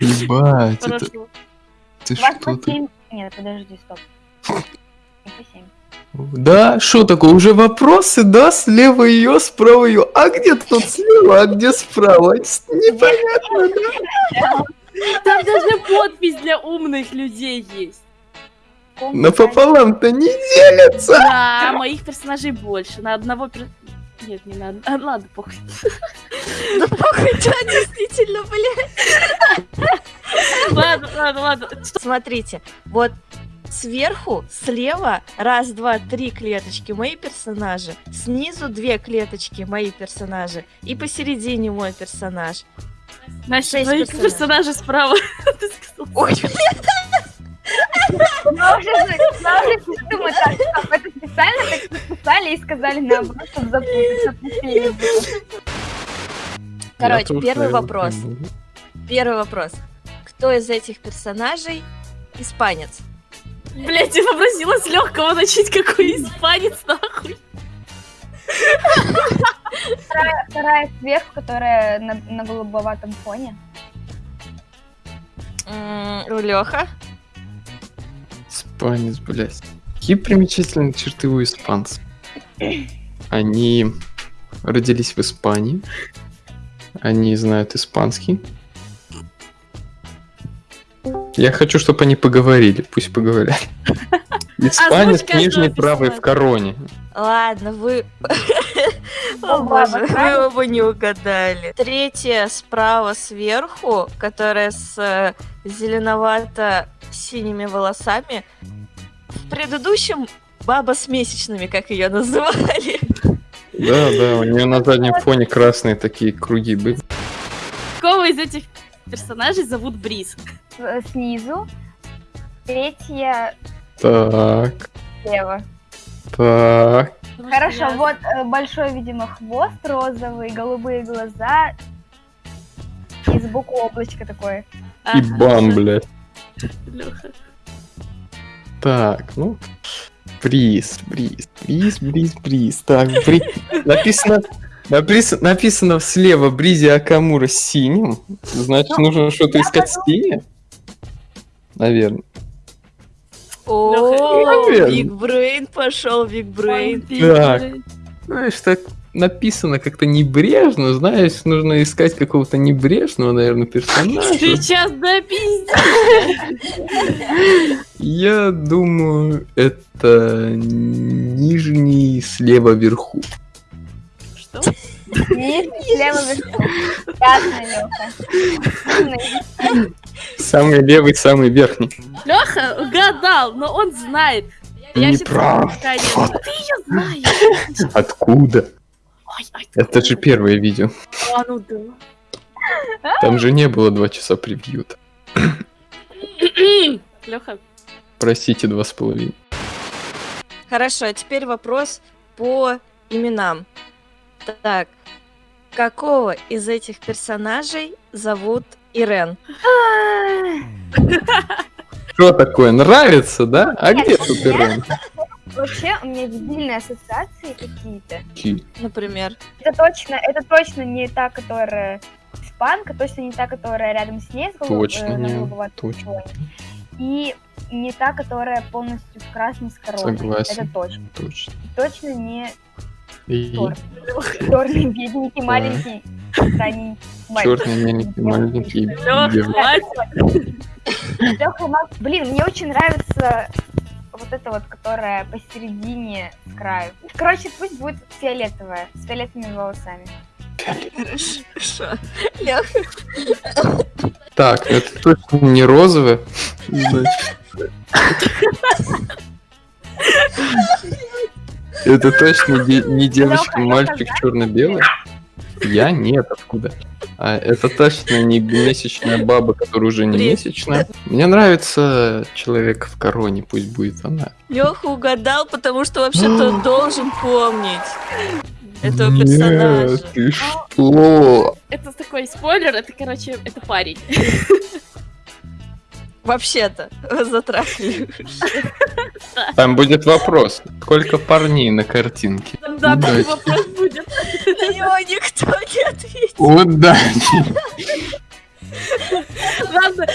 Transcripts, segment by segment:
Ебать, это... Ты что ты? 7. Нет, подожди, стоп. Не по 7. Да, что такое? Уже вопросы, да? Слева ее, справа ее. А где тут слева, а где справа? Непонятно, да? Там даже подпись для умных людей есть. Напополам-то не делятся. Да, моих персонажей больше. На одного пер... Нет, не на одного. Ладно, похуй. Да похуй, да, действительно, блядь. Ладно, ладно, ладно. Смотрите, вот сверху, слева, раз, два, три клеточки мои персонажи, снизу две клеточки мои персонажи, и посередине мой персонаж. Настя, твои персонажей. персонажи справа. Ой, это специально так и сказали наоборот, чтобы запутаться. Короче, первый вопрос. Первый вопрос. Кто из этих персонажей испанец? Блять, я попросила с легкого начать, какой испанец, нахуй. Вторая, вторая сверху, которая на, на голубоватом фоне. Леха? Испанец, блядь. Какие примечательные черты у испанцев? Они родились в Испании. Они знают испанский. Я хочу, чтобы они поговорили. Пусть поговорят. Испанец каждого нижний правый в короне. Ладно, вы... О боже, вы оба не угадали. Третья справа сверху, которая с зеленовато-синими волосами. В предыдущем баба с месячными, как ее называли. Да, да, у нее на заднем фоне красные такие круги были. Кого из этих персонажей зовут Бриз? С- Снизу. Третья Так, слева. так. Хорошо, я- вот э, большой, видимо, хвост розовый, голубые глаза. И сбоку облачко такое. И бам, блядь. Лёха. Так, ну. Бриз, бриз, бриз, бриз, бриз. Так, бри... написано, напис- написано слева Бризи Акамура с синим. Значит, нужно что-то искать синее. Наверное. О, Наверное. Big Brain пошел, Big Brain. Так. Знаешь, так написано как-то небрежно, знаешь, нужно искать какого-то небрежного, наверное, персонажа. Сейчас да пиздец. Я думаю, это нижний слева вверху. Что? Нижний, слева вверху. Лёха. Самый левый, самый верхний. Леха угадал, но он знает. Я Неправда. Ты ее знаешь. Откуда? Это же первое видео. а, ну да. Там же не было два часа превью. Леха, Простите, два с половиной. Хорошо, а теперь вопрос по именам. Так, какого из этих персонажей зовут Ирен? Что такое? Нравится, да? А где тут Ирен? Вообще, у меня дебильные ассоциации какие-то. Какие? Например. Это точно, это точно не та, которая испанка, точно не та, которая рядом с ней, с голуб- Точно э, не, точно. И не та, которая полностью в красном с короной. Согласен. Это точно. Точно. Точно не И черный, бедненький, маленький, странненький. черный, маленький, маленький. Леха, блин, мне очень нравится вот эта вот, которая посередине с краю. Короче, пусть будет фиолетовая, с фиолетовыми волосами. Хорошо. Леха, Так, это точно не розовое. Значит. Это точно не девочка, мальчик черно-белый? Я нет, откуда? А это точно не месячная баба, которая уже не Бред. месячная. Мне нравится человек в короне, пусть будет она. Леха угадал, потому что вообще-то он должен помнить этого Нет, персонажа. ты что? Это такой спойлер, это, короче, это парень. Вообще-то, затрахали. Там будет вопрос. Сколько парней на картинке? Да, Удачи. вопрос будет. На него никто не ответит. Удачи! Ладно,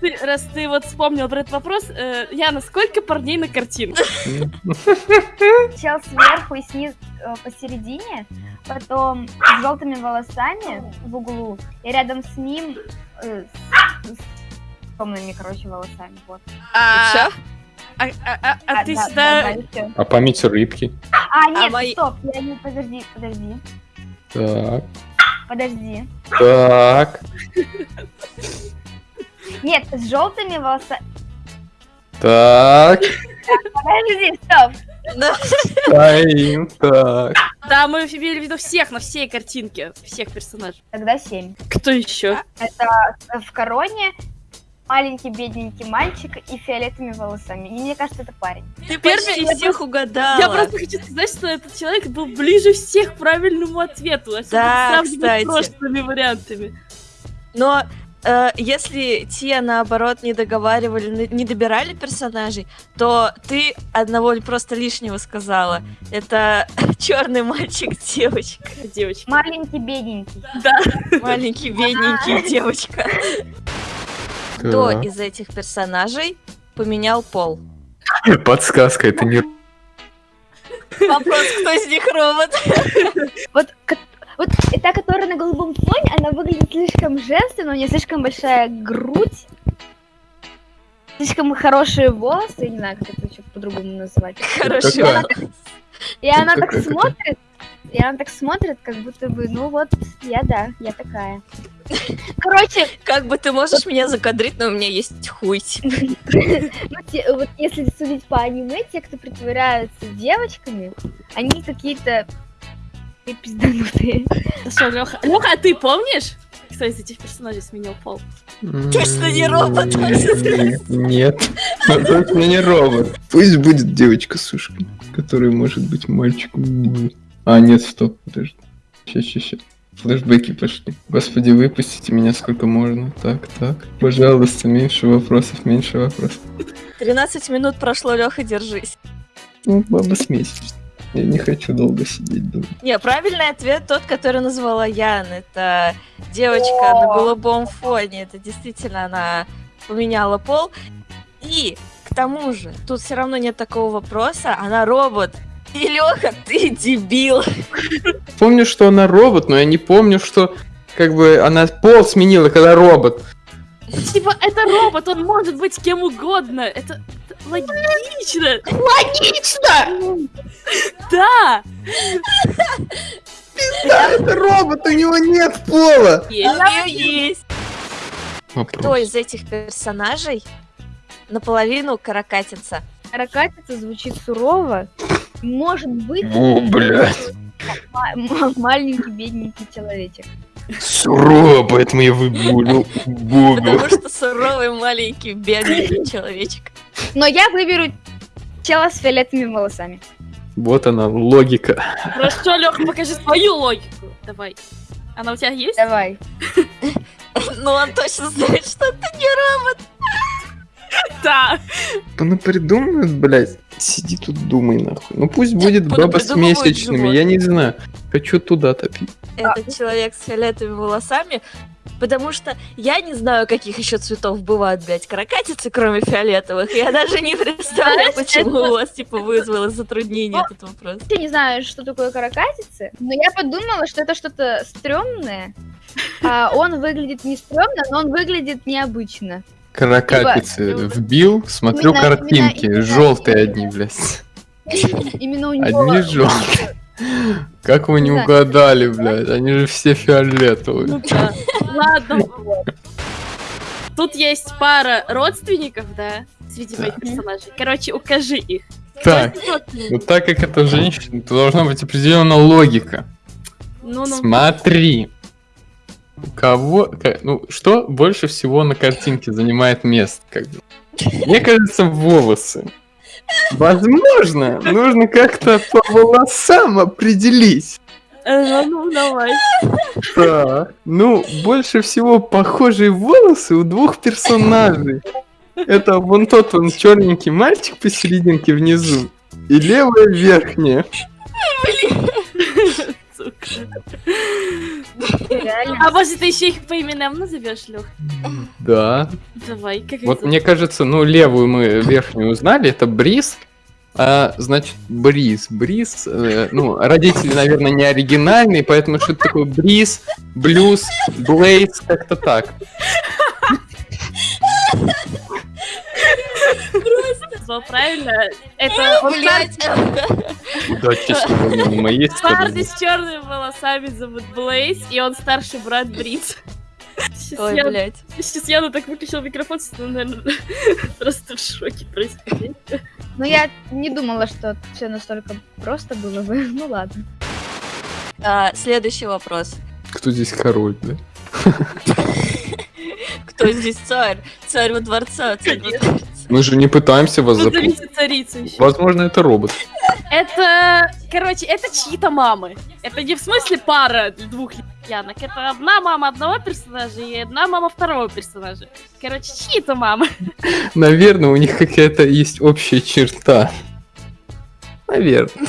ты, раз ты вот вспомнил про этот вопрос, э, Яна, сколько парней на картинке? Чел сверху и снизу э, посередине, потом с желтыми волосами в углу, и рядом с ним э, с, с темными, короче, волосами. Вот. А, а, а- а- а ты да, сюда... да. А память рыбки? А, нет, мои- стоп, я не, подожди, подожди, Так, подожди. так, Нет, с желтыми волосами... так, Подожди, стоп. Стоим, так. Да, мы имели в виду всех на всей картинке, всех персонажей. Тогда семь. Кто еще? Это в короне маленький бедненький мальчик и фиолетовыми волосами. И мне кажется, это парень. Ты Первый- почти я всех угадала. Я просто хочу сказать, что этот человек был ближе всех к правильному ответу, Да, кстати. с прошлыми вариантами. Но э, если те, наоборот, не договаривали, не добирали персонажей, то ты одного просто лишнего сказала. Это черный мальчик, девочка. Девочки. Маленький бедненький. Да. Маленький, бедненький девочка. Кто Так. из этих персонажей поменял пол? Подсказка, это не... Вопрос, кто из них робот? Вот, вот та, которая на голубом фоне, она выглядит слишком женственно, у нее слишком большая грудь, слишком хорошие волосы, я не знаю, как это еще по-другому назвать. Хороший какая? волос. И она так смотрит, и она так смотрит, как будто бы, ну вот, я да, я такая. Короче, Как бы ты можешь меня закадрить, но у меня есть хуй. ну, вот если судить по аниме, те, кто притворяются девочками, они какие-то пизданутые. Хорошо, Леха. Леха, а ты помнишь, кто из этих персонажей сменил пол? Точно не робот. Нет, точно не робот. Пусть будет девочка с ушками, которая может быть мальчиком. А, нет, стоп, подожди. Сейчас, сейчас, сейчас. Флэшбэки пошли. Господи, выпустите меня сколько можно. Так, так. Пожалуйста, меньше вопросов, меньше вопросов. 13 минут прошло, Леха, держись. Ну, баба смесь. Я не хочу долго сидеть дома. Не, правильный ответ тот, который назвала Ян. Это девочка на голубом фоне. Это действительно она поменяла пол. И к тому же, тут все равно нет такого вопроса, она робот. И Леха, ты дебил. Помню, что она робот, но я не помню, что как бы она пол сменила, когда робот. Типа, это робот, он может быть кем угодно. Это, это логично. Логично! Да. Да, это робот, у него нет пола! У Есть. нее есть. Кто из этих персонажей наполовину каракатица? Ракатица звучит сурово. Может быть, О, блядь. маленький бедненький человечек. Сурово, поэтому я выберу. Потому что суровый маленький бедный человечек. Но я выберу чела с фиолетовыми волосами. Вот она, логика. Хорошо, Леха, покажи свою логику. Давай. Она у тебя есть? Давай. Ну он точно знает, что ты не робот. Да. Ну придумают, блядь. Сиди тут, думай нахуй. Ну пусть будет баба с месячными, я не знаю. Хочу туда топить. Этот человек с фиолетовыми волосами. Потому что я не знаю, каких еще цветов бывают, блядь, каракатицы, кроме фиолетовых. Я даже не представляю, Знаешь, почему это- у вас, типа, вызвало затруднение этот вопрос. Я не знаю, что такое каракатицы, но я подумала, что это что-то стрёмное. А он выглядит не стрёмно, но он выглядит необычно. Каракатицы Либо- вбил, смотрю Именно- картинки. именно- Желтые одни, блядь. Именно у него... Одни желтые. Как вы не Да. угадали, блядь? Они же все фиолетовые. Ну да. Ладно. Тут есть пара родственников, да, среди моих персонажей. Короче, укажи их. Так, вот так как это женщина, то должна быть определенная логика. Ну-ну. Смотри. Кого... Ну, что больше всего на картинке занимает место? Как бы? Мне кажется, волосы. Возможно, нужно как-то по волосам определить. Э, Ну, давай. Так. Ну, больше всего похожие волосы у двух персонажей. Это вон тот вон черненький мальчик посерединке внизу. И левая верхняя. Сука. А может, ты еще их по именам назовешь, Лех? Да. Давай, как Вот мне кажется, ну, левую мы верхнюю узнали, это Бриз. А, значит, Бриз, Бриз, э, ну, родители, наверное, не оригинальные, поэтому что-то такое Бриз, Блюз, Блейз, как-то так. Назвал правильно. Это он говоря, моей Парни стороны. с черными волосами зовут Блейз, и он старший брат. Сейчас Ой, я, блядь. сейчас Яна так выключил микрофон, что, наверное, просто в шоке происходит. Ну, я не думала, что все настолько просто было бы. Ну, ладно. А, Следующий вопрос. Кто здесь король, да? Кто здесь царь? Царь во дворца. Царь во дворца. Мы же не пытаемся вас запутать. Царицу. Возможно, это робот. Это, короче, это чьи-то мамы. Это не в смысле пара двух янок. Это одна мама одного персонажа и одна мама второго персонажа. Короче, чьи-то мамы. Наверное, у них какая-то есть общая черта. Наверное.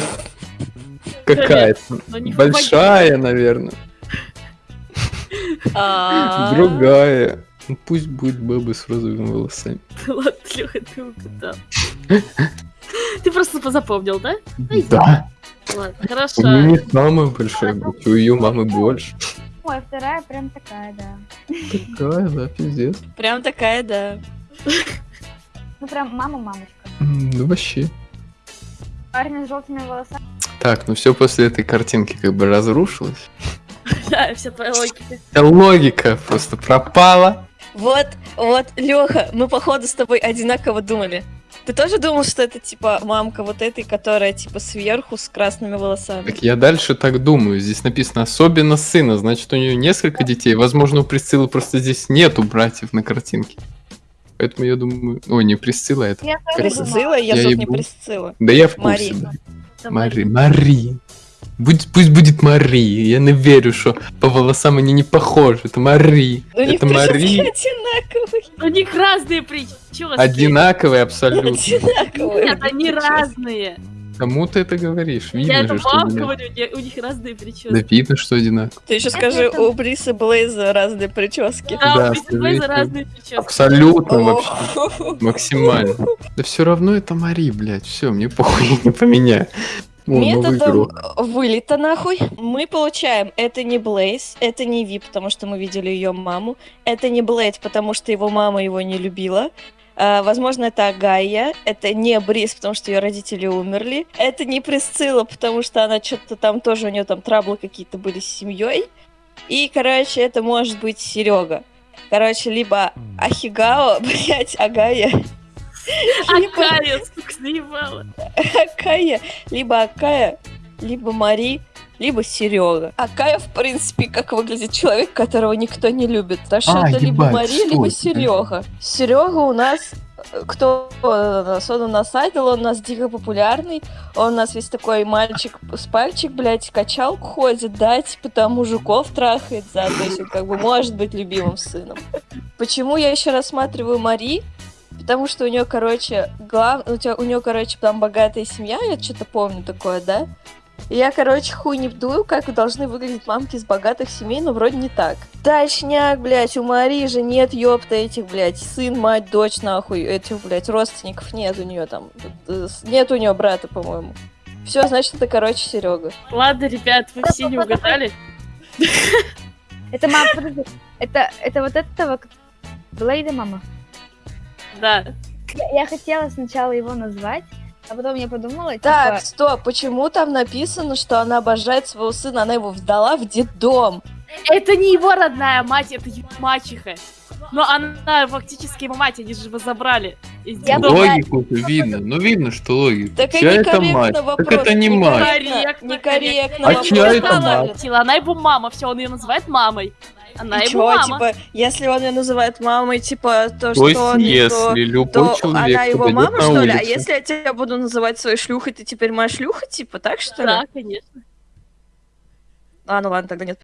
Какая-то. Большая, наверное. А, Другая. Ну, пусть будет баба с розовыми волосами. Ладно, Леха, ты угадал. Ты просто запомнил, да? Да. Ладно, У хорошо. нее не самая большая грудь, у ее мамы больше. Ой, вторая прям такая, да. Такая, да, пиздец. Прям такая, да. Ну, прям мама-мамочка. Ну вообще. Парень с желтыми волосами. Так, ну все после этой картинки как бы разрушилось. Да, вся твоя логика. Вся логика просто пропала. Вот, вот, Леха, мы походу с тобой одинаково думали. Ты тоже думал, что это типа мамка вот этой, которая типа сверху с красными волосами? Так я дальше так думаю. Здесь написано особенно сына, значит у нее несколько детей. Возможно, у Присциллы просто здесь нету братьев на картинке. Поэтому я думаю... Ой, не Присцилла, а это... Я. Присцилла? Я Я тут не. Присцилла. Да я в курсе. Мари. да. Мари. Мари. Будь, пусть будет Мари. Я не верю, что по волосам они не похожи. Это Мари. У них это Мари. одинаковые. У них разные прически. Одинаковые абсолютно. Одинаковые. Нет, они прически. разные. Кому ты это говоришь? Я Видно это же, что вам говорю, я- у них разные прически. Да видно, что одинаково. Ты еще Это скажи, это- у Бриса Блейза разные прически. Да, Да, у Бриса Блейза разные прически. Абсолютно вообще. Максимально. Да все равно это Мари, блядь. Все, мне похуй, я не поменяю. О, Методом вылета нахуй мы получаем, это не Блейз, это не Ви, потому что мы видели ее маму, это не Блейд, потому что его мама его не любила, А, возможно, это Агая, это не Бриз, потому что ее родители умерли, это не Присцилла, потому что она что-то там тоже, у нее там траблы какие-то были с семьей, и, короче, это может быть Серега. Короче, либо Ахигао, блять, Агая, Акая, сколько заебала. Акая, либо Акая, либо Мари, либо Серега. Акая, в принципе, как выглядит человек, которого никто не любит. Так что А, это либо Мари, либо Серега. Серега у нас э, кто он у нас? Он у нас айдол, он у нас дико популярный. Он у нас весь такой мальчик с пальчик, блядь, качалку ходит, да, типа там мужиков трахает, да, то есть он как бы может быть любимым сыном. Почему я еще рассматриваю Мари? Потому что у нее, короче, глав... у, тебя... у нее, короче, там богатая семья, я что-то помню такое, да? И я, короче, хуй не вдую, как должны выглядеть мамки из богатых семей, но вроде не так. Точняк, блядь, у Марии же нет, ёпта, этих, блядь, сын, мать, дочь, нахуй, этих, блядь, родственников нет у нее там. э, Нет у нее брата, по-моему. Все, значит, это, короче, Серега. Ладно, ребят, вы все не угадали. Это мама, подожди. Это, это вот этого Блейда мама. Да. Я, хотела сначала его назвать, а потом я подумала, Так, типа, стоп, почему там написано, что она обожает своего сына, она его вдала в детдом? Это не его родная мать, это его мачеха. Но она фактически его мать, они же его забрали. из Я детдома. Логику видно. Ну видно, что логика. Так Чья это некорректно мать? вопрос. Так это не мать. Некорректно, Некорректно А чья это мать? Она его мама, все, он ее называет мамой. Она И его мама. типа, если он ее называет мамой, типа, то, То что он не то, если любой то человек она его мама, на что ли? А если я тебя буду называть своей шлюхой, ты теперь моя шлюха, типа, так что ли? Да, конечно. А, ну ладно, тогда нет.